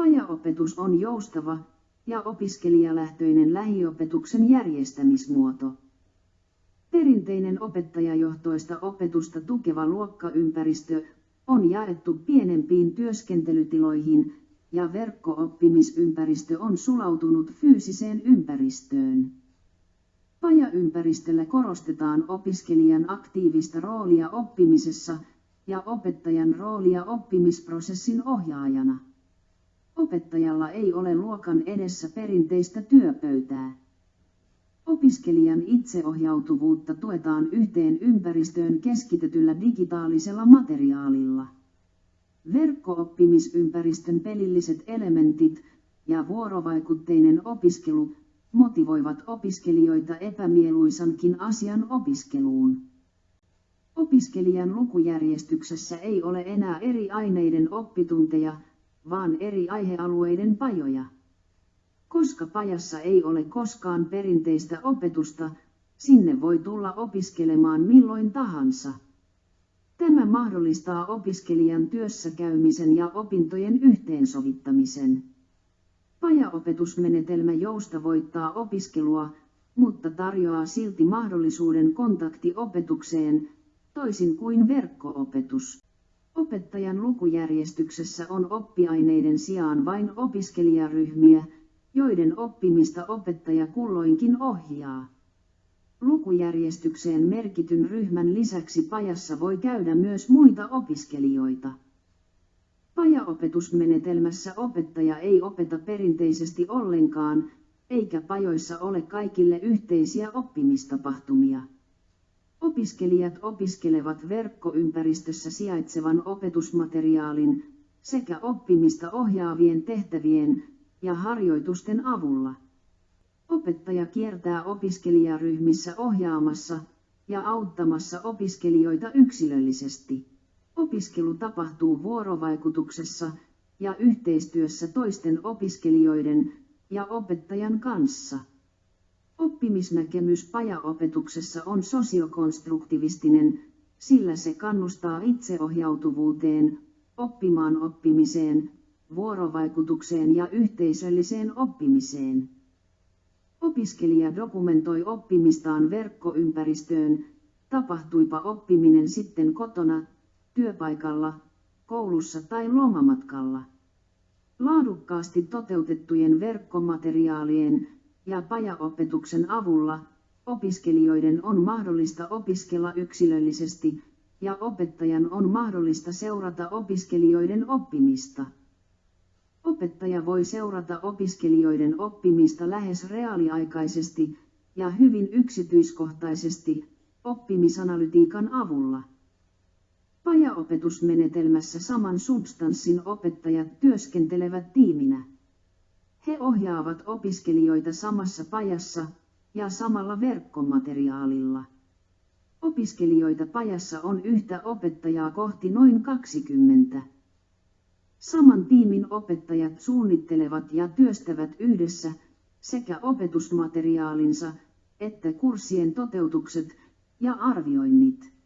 Pajaopetus on joustava ja opiskelijalähtöinen lähiopetuksen järjestämismuoto. Perinteinen opettajajohtoista opetusta tukeva luokkaympäristö on jaettu pienempiin työskentelytiloihin ja verkko-oppimisympäristö on sulautunut fyysiseen ympäristöön. Pajaympäristöllä korostetaan opiskelijan aktiivista roolia oppimisessa ja opettajan roolia oppimisprosessin ohjaajana. Opettajalla ei ole luokan edessä perinteistä työpöytää. Opiskelijan itseohjautuvuutta tuetaan yhteen ympäristöön keskitetyllä digitaalisella materiaalilla. Verkko-oppimisympäristön pelilliset elementit ja vuorovaikutteinen opiskelu motivoivat opiskelijoita epämieluisankin asian opiskeluun. Opiskelijan lukujärjestyksessä ei ole enää eri aineiden oppitunteja, vaan eri aihealueiden pajoja. Koska pajassa ei ole koskaan perinteistä opetusta, sinne voi tulla opiskelemaan milloin tahansa. Tämä mahdollistaa opiskelijan työssäkäymisen ja opintojen yhteensovittamisen. Pajaopetusmenetelmä joustavoittaa opiskelua, mutta tarjoaa silti mahdollisuuden kontaktiopetukseen, toisin kuin verkkoopetus. Opettajan lukujärjestyksessä on oppiaineiden sijaan vain opiskelijaryhmiä, joiden oppimista opettaja kulloinkin ohjaa. Lukujärjestykseen merkityn ryhmän lisäksi pajassa voi käydä myös muita opiskelijoita. Pajaopetusmenetelmässä opettaja ei opeta perinteisesti ollenkaan, eikä pajoissa ole kaikille yhteisiä oppimistapahtumia. Opiskelijat opiskelevat verkkoympäristössä sijaitsevan opetusmateriaalin sekä oppimista ohjaavien tehtävien ja harjoitusten avulla. Opettaja kiertää opiskelijaryhmissä ohjaamassa ja auttamassa opiskelijoita yksilöllisesti. Opiskelu tapahtuu vuorovaikutuksessa ja yhteistyössä toisten opiskelijoiden ja opettajan kanssa. Oppimisnäkemys pajaopetuksessa on sosiokonstruktivistinen, sillä se kannustaa itseohjautuvuuteen, oppimaan oppimiseen, vuorovaikutukseen ja yhteisölliseen oppimiseen. Opiskelija dokumentoi oppimistaan verkkoympäristöön, tapahtuipa oppiminen sitten kotona, työpaikalla, koulussa tai lomamatkalla. Laadukkaasti toteutettujen verkkomateriaalien ja pajaopetuksen avulla opiskelijoiden on mahdollista opiskella yksilöllisesti ja opettajan on mahdollista seurata opiskelijoiden oppimista. Opettaja voi seurata opiskelijoiden oppimista lähes reaaliaikaisesti ja hyvin yksityiskohtaisesti oppimisanalytiikan avulla. Pajaopetusmenetelmässä saman substanssin opettajat työskentelevät tiiminä. He ohjaavat opiskelijoita samassa pajassa ja samalla verkkomateriaalilla. Opiskelijoita pajassa on yhtä opettajaa kohti noin 20. Saman tiimin opettajat suunnittelevat ja työstävät yhdessä sekä opetusmateriaalinsa että kurssien toteutukset ja arvioinnit.